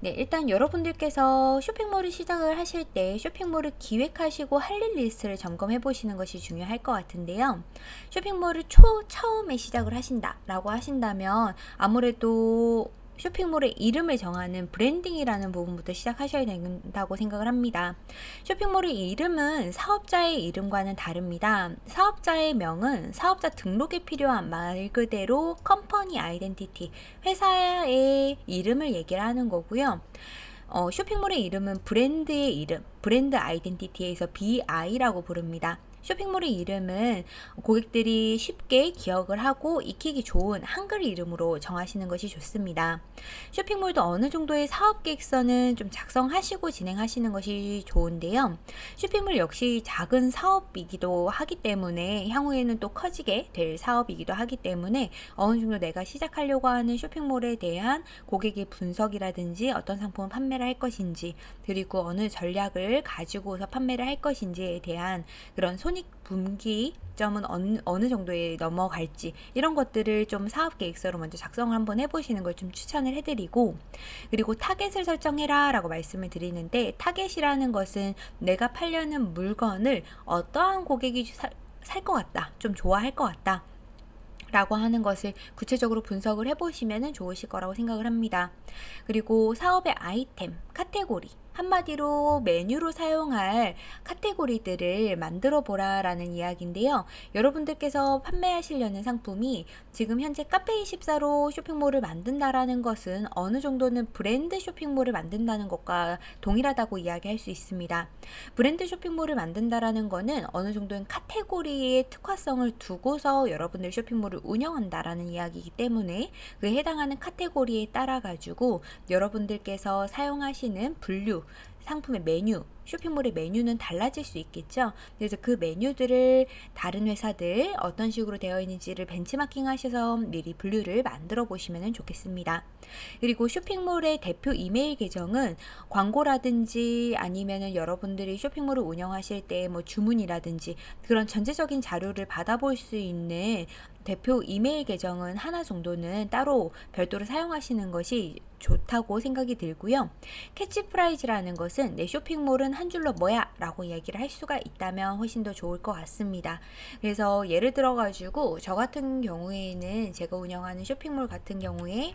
네, 일단 여러분들께서 쇼핑몰을 시작을 하실 때 쇼핑몰을 기획하시고 할 일 리스트를 점검해 보시는 것이 중요할 것 같은데요. 쇼핑몰을 초, 처음에 시작을 하신다 라고 하신다면 아무래도 쇼핑몰의 이름을 정하는 브랜딩이라는 부분부터 시작하셔야 된다고 생각을 합니다. 쇼핑몰의 이름은 사업자의 이름과는 다릅니다. 사업자의 명은 사업자 등록에 필요한 말 그대로 company identity, 회사의 이름을 얘기를 하는 거고요. 어, 쇼핑몰의 이름은 브랜드의 이름, 브랜드 아이덴티티에서 BI라고 부릅니다. 쇼핑몰의 이름은 고객들이 쉽게 기억을 하고 익히기 좋은 한글 이름으로 정하시는 것이 좋습니다. 쇼핑몰도 어느 정도의 사업 계획서는 좀 작성하시고 진행하시는 것이 좋은데요. 쇼핑몰 역시 작은 사업이기도 하기 때문에 향후에는 또 커지게 될 사업이기도 하기 때문에 어느 정도 내가 시작하려고 하는 쇼핑몰에 대한 고객의 분석이라든지 어떤 상품을 판매를 할 것인지 그리고 어느 전략을 가지고서 판매를 할 것인지에 대한 그런 손익 분기점은 어느, 어느 정도에 넘어갈지 이런 것들을 좀 사업 계획서로 먼저 작성을 한번 해보시는 걸 좀 추천을 해드리고 그리고 타겟을 설정해라 라고 말씀을 드리는데 타겟이라는 것은 내가 팔려는 물건을 어떠한 고객이 살 것 같다 좀 좋아할 것 같다 라고 하는 것을 구체적으로 분석을 해보시면 좋으실 거라고 생각을 합니다. 그리고 사업의 아이템, 카테고리 한마디로 메뉴로 사용할 카테고리들을 만들어 보라 라는 이야기인데요. 여러분들께서 판매하시려는 상품이 지금 현재 카페24로 쇼핑몰을 만든다라는 것은 어느 정도는 브랜드 쇼핑몰을 만든다는 것과 동일하다고 이야기할 수 있습니다. 브랜드 쇼핑몰을 만든다라는 것은 어느 정도는 카테고리의 특화성을 두고서 여러분들 쇼핑몰을 운영한다라는 이야기이기 때문에 그에 해당하는 카테고리에 따라 가지고 여러분들께서 사용하시는 분류 상품의 메뉴, 쇼핑몰의 메뉴는 달라질 수 있겠죠. 그래서 그 메뉴들을 다른 회사들 어떤 식으로 되어 있는지를 벤치마킹 하셔서 미리 분류를 만들어 보시면 좋겠습니다. 그리고 쇼핑몰의 대표 이메일 계정은 광고라든지 아니면은 여러분들이 쇼핑몰을 운영하실 때 뭐 주문이라든지 그런 전체적인 자료를 받아볼 수 있는 대표 이메일 계정은 하나 정도는 따로 별도로 사용하시는 것이 좋다고 생각이 들고요. 캐치프레이즈라는 것은 내 쇼핑몰은 한 줄로 뭐야 라고 얘기를 할 수가 있다면 훨씬 더 좋을 것 같습니다. 그래서 예를 들어 가지고 저 같은 경우에는 제가 운영하는 쇼핑몰 같은 경우에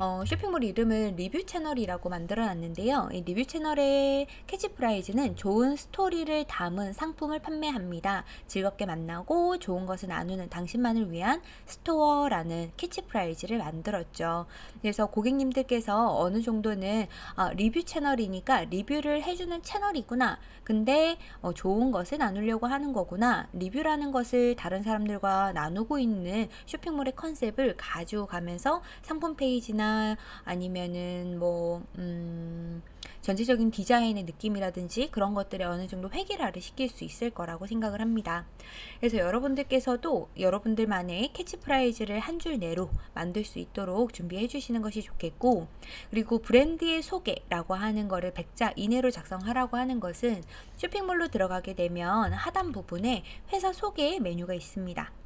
어, 쇼핑몰 이름을 리뷰 채널이라고 만들어 놨는데요. 이 리뷰 채널의 캐치프레이즈는 좋은 스토리를 담은 상품을 판매합니다. 즐겁게 만나고 좋은 것을 나누는 당신만을 위한 스토어라는 캐치프레이즈를 만들었죠. 그래서 고객님들께서 어느 정도는 아, 리뷰 채널이니까 리뷰를 해주는 채널이구나. 근데 어, 좋은 것을 나누려고 하는 거구나. 리뷰라는 것을 다른 사람들과 나누고 있는 쇼핑몰의 컨셉을 가지고 가면서 상품 페이지나 느낌이나 아니면은 뭐 음, 전체적인 디자인의 느낌이라든지 그런 것들에 어느 정도 획일화를 시킬 수 있을 거라고 생각을 합니다. 그래서 여러분들께서도 여러분들만의 캐치프레이즈를 한 줄 내로 만들 수 있도록 준비해 주시는 것이 좋겠고 그리고 브랜드의 소개라고 하는 거를 100자 이내로 작성하라고 하는 것은 쇼핑몰로 들어가게 되면 하단 부분에 회사 소개 메뉴가 있습니다.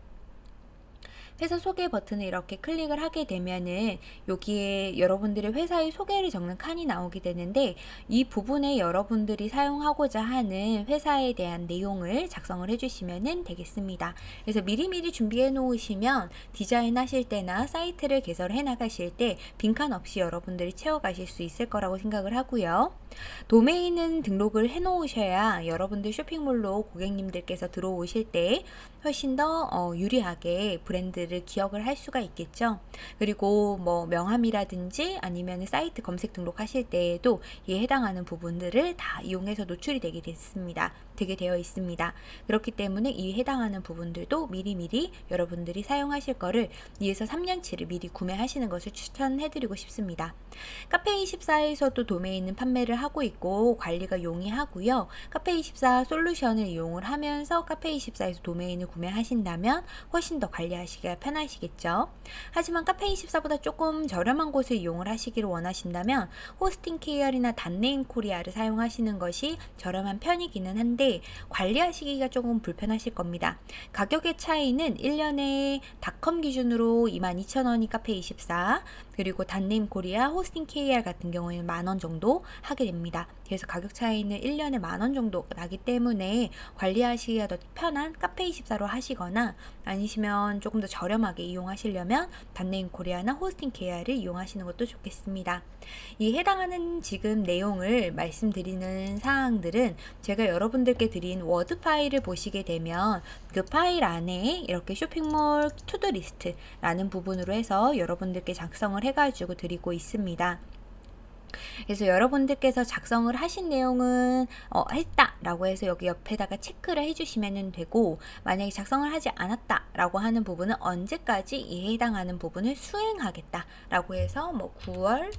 회사 소개 버튼을 이렇게 클릭을 하게 되면은 여기에 여러분들의 회사의 소개를 적는 칸이 나오게 되는데 이 부분에 여러분들이 사용하고자 하는 회사에 대한 내용을 작성을 해주시면 되겠습니다. 그래서 미리미리 준비해 놓으시면 디자인 하실 때나 사이트를 개설해 나가실 때 빈칸 없이 여러분들이 채워가실 수 있을 거라고 생각을 하고요. 도메인은 등록을 해 놓으셔야 여러분들 쇼핑몰로 고객님들께서 들어오실 때 훨씬 더 어, 유리하게 브랜드 를 기억을 할 수가 있겠죠. 그리고 뭐 명함이라든지 아니면 사이트 검색 등록하실 때에도 이에 해당하는 부분들을 다 이용해서 노출이 되게 됐습니다. 되게 되어 있습니다. 그렇기 때문에 이에 해당하는 부분들도 미리미리 여러분들이 사용하실 거를 2에서 3년치를 미리 구매하시는 것을 추천해드리고 싶습니다. 카페24에서도 도메인은 판매를 하고 있고 관리가 용이하고요. 카페24 솔루션을 이용을 하면서 카페24에서 도메인을 구매하신다면 훨씬 더 관리하시기가 편하시겠죠. 하지만 카페24보다 조금 저렴한 곳을 이용을 하시기를 원하신다면 호스팅 KR이나 닷네임 코리아를 사용하시는 것이 저렴한 편이기는 한데 관리하시기가 조금 불편하실 겁니다. 가격의 차이는 1년에 닷컴 기준으로 22,000원이 카페24 그리고 닷네임 코리아, 호스팅 KR 같은 경우에는 만원 정도 하게 됩니다. 그래서 가격 차이는 1년에 만원 정도 나기 때문에 관리하시기가 더 편한 카페24로 하시거나 아니시면 조금 더 저렴하게 이용하시려면 닷네임 코리아나 호스팅 KR을 이용하시는 것도 좋겠습니다. 이 해당하는 지금 내용을 말씀드리는 사항들은 제가 여러분들께 드린 워드 파일을 보시게 되면 그 파일 안에 이렇게 쇼핑몰 to-do list라는 부분으로 해서 여러분들께 작성을 해가지고 드리고 있습니다. 그래서 여러분들께서 작성을 하신 내용은 어, 했다 라고 해서 여기 옆에다가 체크를 해주시면 되고 만약에 작성을 하지 않았다 라고 하는 부분은 언제까지 이에 해당하는 부분을 수행하겠다 라고 해서 뭐 9월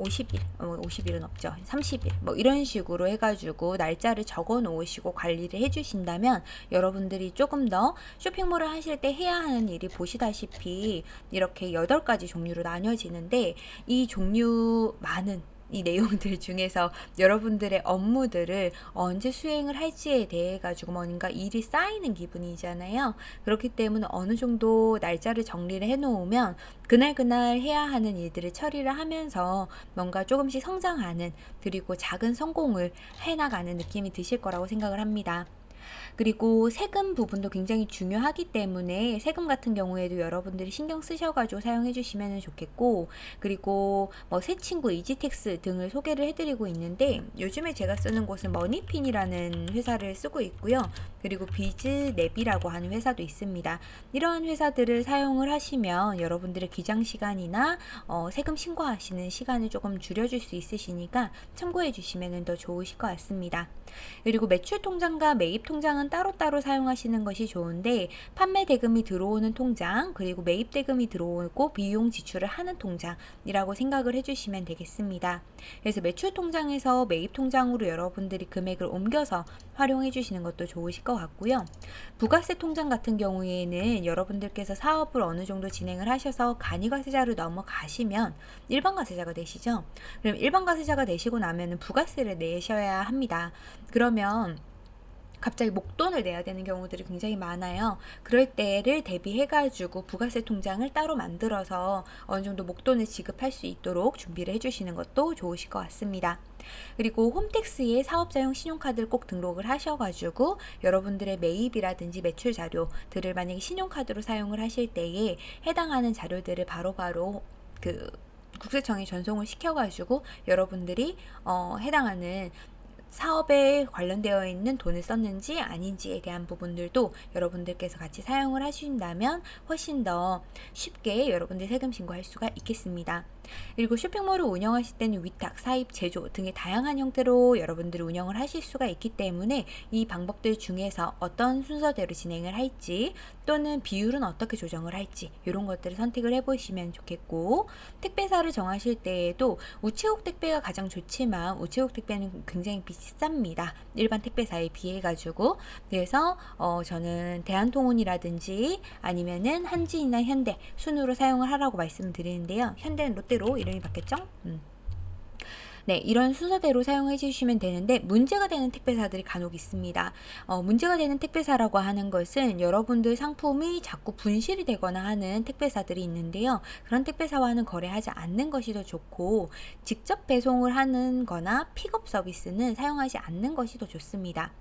50일, 어, 50일은 없죠. 30일, 뭐 이런 식으로 해가지고 날짜를 적어 놓으시고 관리를 해주신다면 여러분들이 조금 더 쇼핑몰을 하실 때 해야 하는 일이 보시다시피 이렇게 8가지 종류로 나뉘어지는데 이 종류 많은 이 내용들 중에서 여러분들의 업무들을 언제 수행을 할지에 대해 가지고 뭔가 일이 쌓이는 기분이잖아요. 그렇기 때문에 어느 정도 날짜를 정리를 해 놓으면 그날 그날 해야 하는 일들을 처리를 하면서 뭔가 조금씩 성장하는 그리고 작은 성공을 해 나가는 느낌이 드실 거라고 생각을 합니다. 그리고 세금 부분도 굉장히 중요하기 때문에 세금 같은 경우에도 여러분들이 신경 쓰셔가지고 사용해 주시면 좋겠고 그리고 뭐 세친구 이지텍스 등을 소개를 해드리고 있는데 요즘에 제가 쓰는 곳은 머니핀이라는 회사를 쓰고 있고요. 그리고 비즈랩이라고 하는 회사도 있습니다. 이러한 회사들을 사용을 하시면 여러분들의 기장 시간이나 어, 세금 신고하시는 시간을 조금 줄여줄 수 있으시니까 참고해 주시면 더 좋으실 것 같습니다. 그리고 매출 통장과 매입 통장 은 따로따로 사용하시는 것이 좋은데 판매 대금이 들어오는 통장 그리고 매입 대금이 들어오고 비용 지출을 하는 통장이라고 생각을 해주시면 되겠습니다. 그래서 매출 통장에서 매입 통장으로 여러분들이 금액을 옮겨서 활용해 주시는 것도 좋으실 것 같고요. 부가세 통장 같은 경우에는 여러분들께서 사업을 어느 정도 진행을 하셔서 간이과세자로 넘어가시면 일반 과세자가 되시죠. 그럼 일반 과세자가 되시고 나면 부가세를 내셔야 합니다. 그러면 갑자기 목돈을 내야 되는 경우들이 굉장히 많아요. 그럴 때를 대비해가지고 부가세 통장을 따로 만들어서 어느 정도 목돈을 지급할 수 있도록 준비를 해주시는 것도 좋으실 것 같습니다. 그리고 홈택스에 사업자용 신용카드를 꼭 등록을 하셔가지고 여러분들의 매입이라든지 매출 자료들을 만약에 신용카드로 사용을 하실 때에 해당하는 자료들을 바로바로 바로 그 국세청에 전송을 시켜가지고 여러분들이 어, 해당하는 사업에 관련되어 있는 돈을 썼는지 아닌지에 대한 부분들도 여러분들께서 같이 사용을 하신다면 훨씬 더 쉽게 여러분들 세금 신고할 수가 있겠습니다. 그리고 쇼핑몰을 운영하실 때는 위탁, 사입, 제조 등의 다양한 형태로 여러분들이 운영을 하실 수가 있기 때문에 이 방법들 중에서 어떤 순서대로 진행을 할지 또는 비율은 어떻게 조정을 할지 이런 것들을 선택을 해보시면 좋겠고 택배사를 정하실 때에도 우체국 택배가 가장 좋지만 우체국 택배는 굉장히 비 쌉니다. 일반 택배사에 비해 가지고 그래서 어 저는 대한통운이라든지 아니면은 한진이나 현대 순으로 사용을 하라고 말씀드리는데요. 현대는 롯데 순서대로 이름이 바뀌었죠? 음. 네, 이런 순서대로 사용해 주시면 되는데 문제가 되는 택배사들이 간혹 있습니다. 어, 문제가 되는 택배사라고 하는 것은 여러분들 상품이 자꾸 분실이 되거나 하는 택배사들이 있는데요. 그런 택배사와는 거래하지 않는 것이 더 좋고 직접 배송을 하는 거나 픽업 서비스는 사용하지 않는 것이 더 좋습니다.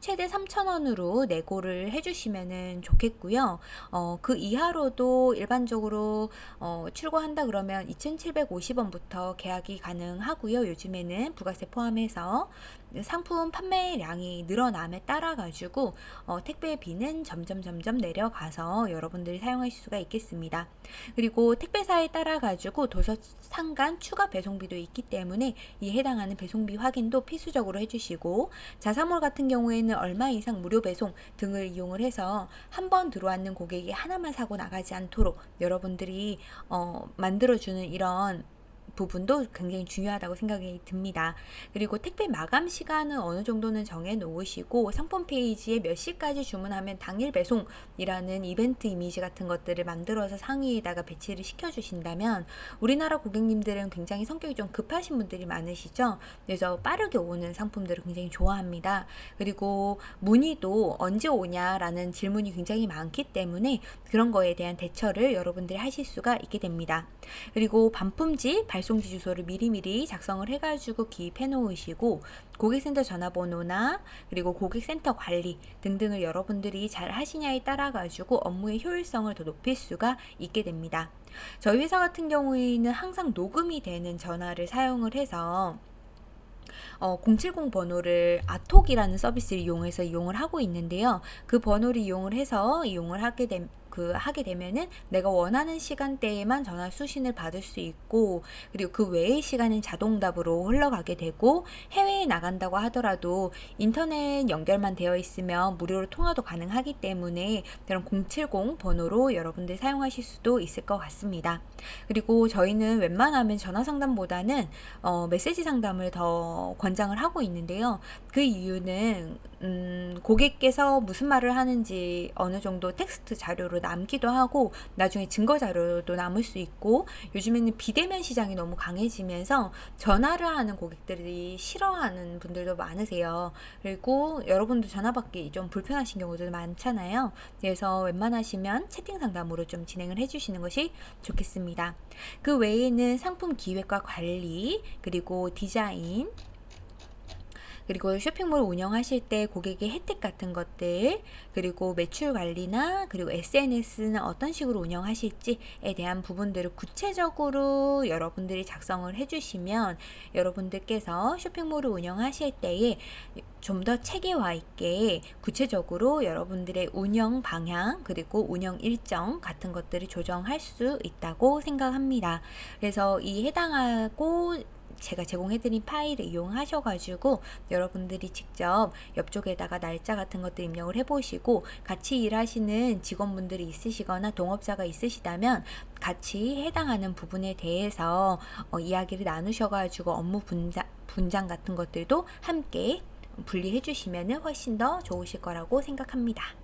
최대 3,000원으로 내고를 해주시면 좋겠고요. 어, 그 이하로도 일반적으로 어, 출고한다 그러면 2,750원부터 계약이 가능하고요. 요즘에는 부가세 포함해서 상품 판매량이 늘어남에 따라 가지고 어, 택배비는 점점 점점 내려가서 여러분들이 사용하실 수가 있겠습니다. 그리고 택배사에 따라 가지고 도서 상간 추가 배송비도 있기 때문에 이 해당하는 배송비 확인도 필수적으로 해주시고 자사몰 같은 경우에는 얼마 이상 무료 배송 등을 이용을 해서 한 번 들어왔는 고객이 하나만 사고 나가지 않도록 여러분들이 어, 만들어주는 이런 부분도 굉장히 중요하다고 생각이 듭니다. 그리고 택배 마감 시간은 어느 정도는 정해 놓으시고 상품 페이지에 몇 시까지 주문하면 당일 배송이라는 이벤트 이미지 같은 것들을 만들어서 상위에다가 배치를 시켜 주신다면 우리나라 고객님들은 굉장히 성격이 좀 급하신 분들이 많으시죠. 그래서 빠르게 오는 상품들을 굉장히 좋아합니다. 그리고 문의도 언제 오냐라는 질문이 굉장히 많기 때문에 그런 거에 대한 대처를 여러분들이 하실 수가 있게 됩니다. 그리고 반품지, 발 송지 주소를 미리미리 작성을 해가지고 기입해 놓으시고 고객센터 전화번호나 그리고 고객센터 관리 등등을 여러분들이 잘 하시냐에 따라 가지고 업무의 효율성을 더 높일 수가 있게 됩니다. 저희 회사 같은 경우에는 항상 녹음이 되는 전화를 사용을 해서 어, 070 번호를 아톡이라는 서비스를 이용해서 이용을 하고 있는데요. 그 번호를 이용을 해서 이용을 하게 된, 그 하게 되면은 내가 원하는 시간대에만 전화 수신을 받을 수 있고 그리고 그 외의 시간은 자동답으로 흘러가게 되고 해외에 나간다고 하더라도 인터넷 연결만 되어 있으면 무료로 통화도 가능하기 때문에 그런 070 번호로 여러분들 사용하실 수도 있을 것 같습니다. 그리고 저희는 웬만하면 전화 상담보다는 어, 메시지 상담을 더 권장을 하고 있는데요. 그 이유는 음, 고객께서 무슨 말을 하는지 어느 정도 텍스트 자료로 남기도 하고 나중에 증거 자료도 남을 수 있고 요즘에는 비대면 시장이 너무 강해지면서 전화를 하는 고객들이 싫어하는 분들도 많으세요. 그리고 여러분도 전화 받기 좀 불편하신 경우도 많잖아요. 그래서 웬만하시면 채팅 상담으로 좀 진행을 해주시는 것이 좋겠습니다. 그 외에는 상품 기획과 관리 그리고 디자인 그리고 쇼핑몰 운영하실 때 고객의 혜택 같은 것들 그리고 매출 관리나 그리고 SNS는 어떤 식으로 운영하실지에 대한 부분들을 구체적으로 여러분들이 작성을 해주시면 여러분들께서 쇼핑몰을 운영하실 때에 좀 더 체계화 있게 구체적으로 여러분들의 운영 방향 그리고 운영 일정 같은 것들을 조정할 수 있다고 생각합니다. 그래서 이 해당하고 제가 제공해드린 파일을 이용하셔가지고 여러분들이 직접 옆쪽에다가 날짜 같은 것들 입력을 해보시고 같이 일하시는 직원분들이 있으시거나 동업자가 있으시다면 같이 해당하는 부분에 대해서 어, 이야기를 나누셔가지고 업무 분장, 분장 같은 것들도 함께 분리해 주시면 훨씬 더 좋으실 거라고 생각합니다.